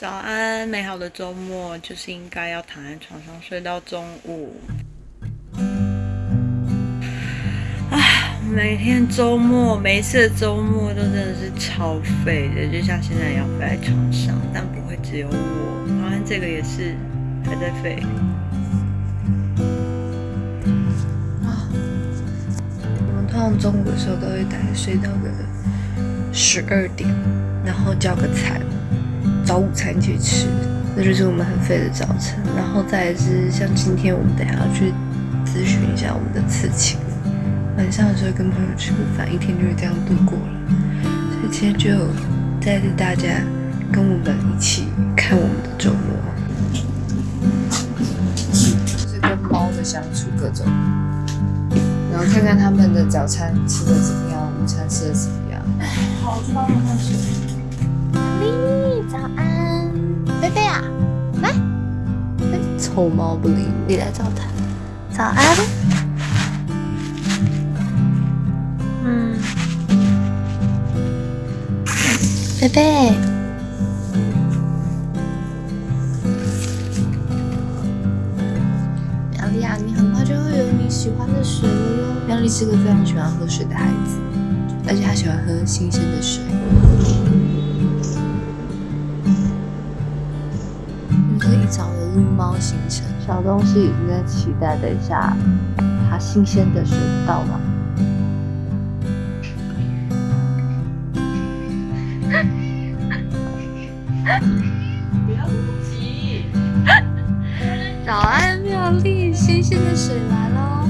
早安，美好的周末就是应该要躺在床上睡到中午。啊，每天周末，每一次的周末都真的是超废的，就像现在一样废在床上，但不会只有我，好像这个也是还在废。啊，我们通常中午的时候都会大概睡到个十二点，然后叫个餐，找午餐去吃，那就是我们很废的早晨。然后再来是像今天我们等下要去咨询一下我们的刺青，晚上的时候跟朋友吃个饭，一天就是这样度过了。所以今天就带着大家跟我们一起看我们的周末，就是跟猫的相处各种，然后看看他们的早餐吃的怎么样，午餐吃的怎么样。好，我去帮他们换水。丽，早安，菲菲啊，来，臭猫不理你来找他，早安。嗯，菲菲，苗丽啊，你很快就会有你喜欢的水了哟。苗丽是个非常喜欢喝水的孩子，而且她喜欢喝新鲜的水。撸猫行程，小东西已经在期待，等一下它新鲜的水到吗？不要急。早安，妙丽，新鲜的水来喽！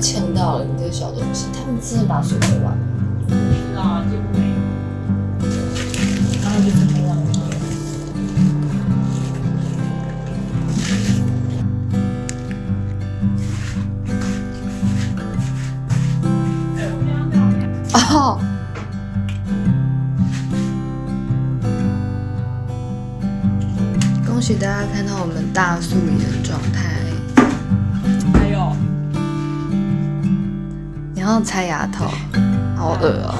呛到了，你这个小东西，他们真的把水喝完了。恭喜大家看到我们大素颜你要拆牙套，好恶哦、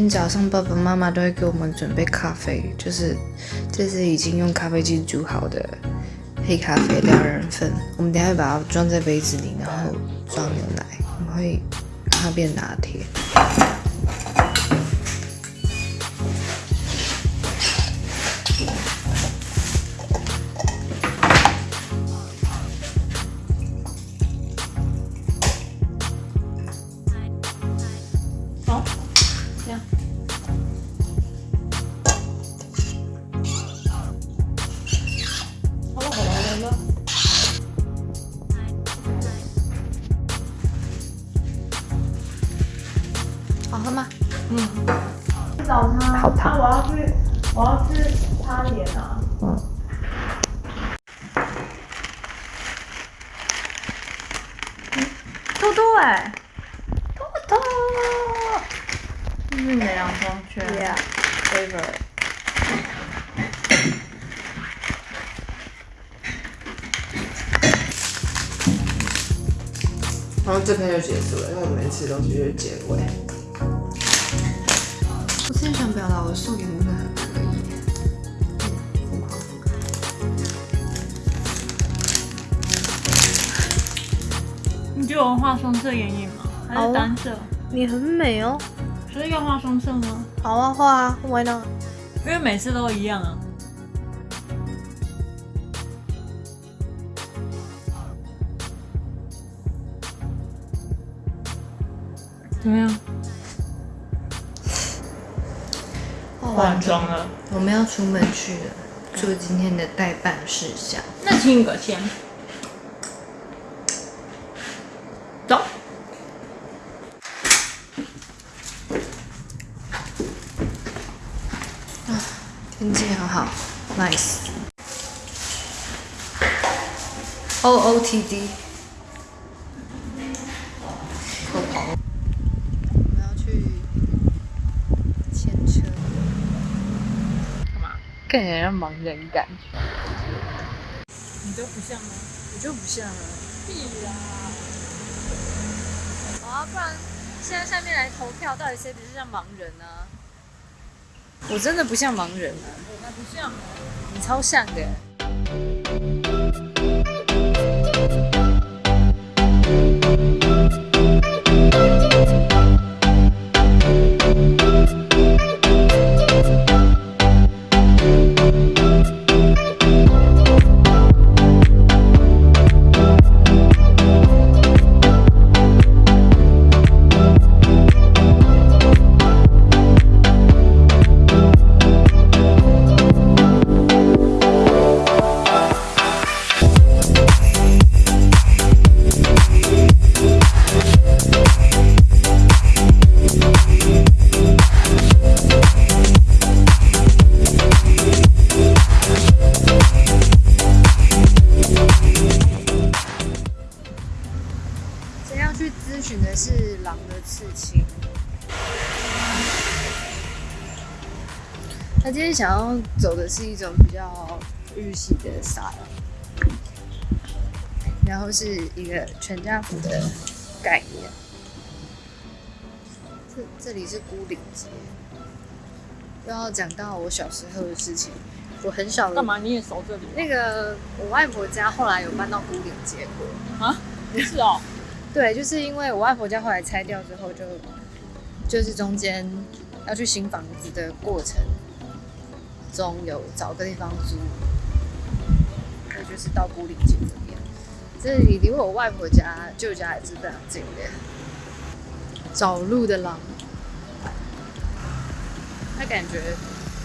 天早上爸爸妈妈都会给我们准备咖啡，就是这是已经用咖啡机煮好的黑咖啡两人份。我们等下会把它装在杯子里，然后装牛奶，我们会让它变拿铁。找他，好烫啊我要去，我要去擦脸啊。嗯。嘟嘟哎，嘟嘟，这是你的洋装圈 Yeah. favorite。然后这篇就结束了，因为我每次东西就是结尾。我真的想表达，我的素颜真的很可以。疯狂你觉得我画双色眼影吗？还是单色？你很美哦。所以要画双色吗？好啊，画啊，Why not？因为每次都一样啊。怎么样？化妆了。我们要出门去了，做今天的代办事项。那请个先。走。天气很好，nice。O O T D。我跑。我们要去牵车。干嘛？看起来像盲人感觉。你都不像吗？我就不像啊。屁啦！啊，不然现在下面来投票，到底谁比较像盲人呢、我真的不像盲人啊，我才不像。你超像的。今想要走的是一种比较日系的 style，然后是一个全家福的概念。这这里是孤岭街，又要讲到我小时候的事情。我很小的干嘛？你也熟这里？那个我外婆家后来有搬到孤岭街过，啊？是哦。对，就是因为我外婆家后来拆掉之后就，就是中间要去新房子的过程中有找个地方租，那就是到古岭街这边。这里离我外婆家舅家也是非常近的。找路的狼，他感觉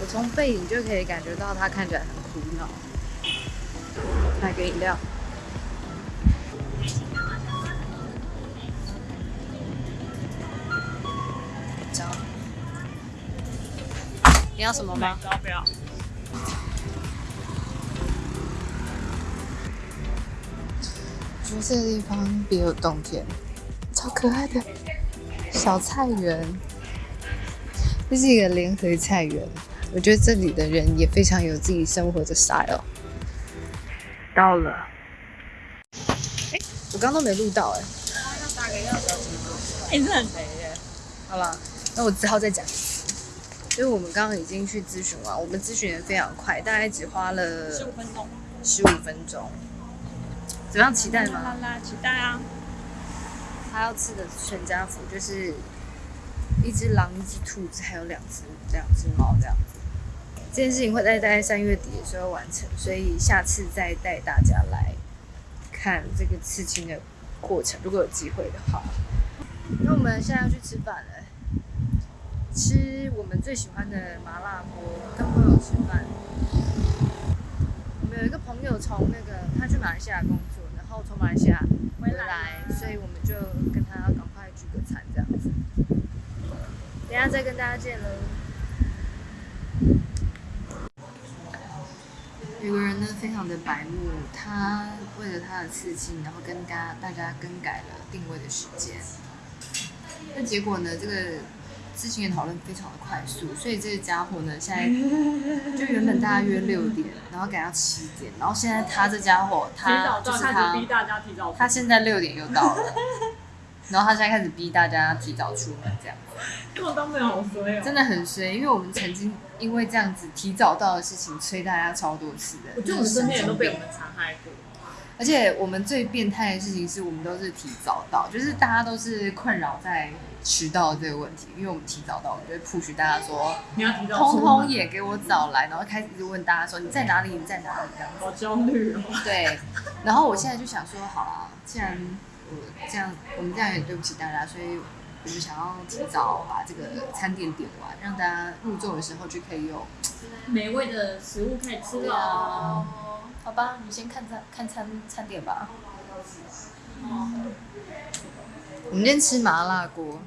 我从背影就可以感觉到他看起来很苦恼。买个饮料。你要什么吗？不要不要。我这个地方别有洞天，超可爱的小菜园。这是一个联合菜园，我觉得这里的人也非常有自己生活的 style。到了，哎、我刚刚都没录到哎、哎，这很肥耶。好了，那我只好再讲一次，因为我们刚刚已经去咨询完，我们咨询的非常快，大概只花了十五分钟。十五分钟。怎么样？期待吗？啦啦，期待啊！他要吃的全家福就是一只狼、一只兔子，还有两只两只猫这样子。这件事情会在大概三月底的时候完成，所以下次再带大家来看这个刺青的过程，如果有机会的话。那我们现在要去吃饭了，吃我们最喜欢的麻辣锅，跟朋友吃饭。我们有一个朋友从那个他去马来西亚工作，然后从马来西亚回来，所以我们就跟他赶快聚个餐这样子。等下再跟大家见喽。有个人呢非常的白目，他为了他的刺青，然后跟大家大家更改了定位的时间。那结果呢，这个事情的讨论非常的快速，所以这个家伙呢，现在就原本大家约六点，然后改到七点，然后现在他这家伙，他就是他，大家提早他现在六点又到了，然后他现在开始逼大家提早出门，这样根本都没有好衰哦。真的很衰，因为我们曾经因为这样子提早到的事情催大家超多次的，我觉得我们身边人都被我们残害过。而且我们最变态的事情是我们都是提早到，就是大家都是困扰在迟到这个问题，因为我们提早到，我们就会 push 大家说，你要提早通，通也给我早来，然后开始一直问大家说你在哪里，你在哪里这样子。好焦虑哦。对，然后我现在就想说，好啊，既然我这样，我们这样也对不起大家，所以我们想要提早把这个餐点点完，让大家入座的时候就可以有美味的食物可以吃了。好吧，你先看餐看餐餐点吧。我们今天吃麻辣锅。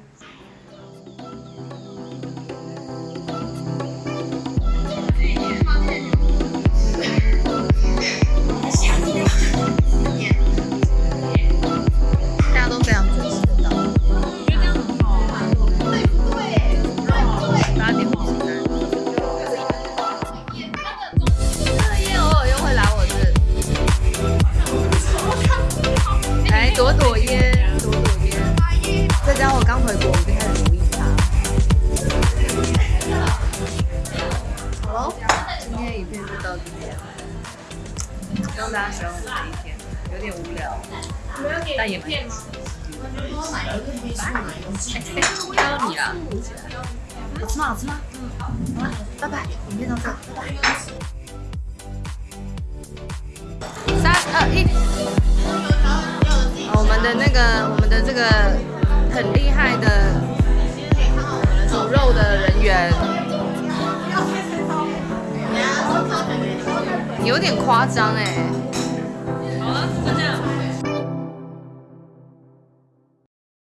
但也蛮有趣的。要你了，好吃吗？好吃吗？嗯，好了，拜拜，影片到这，拜拜。三二一，我们的那个，我们的这个很厉害的煮肉的人员，有点夸张哎。好了，就这样。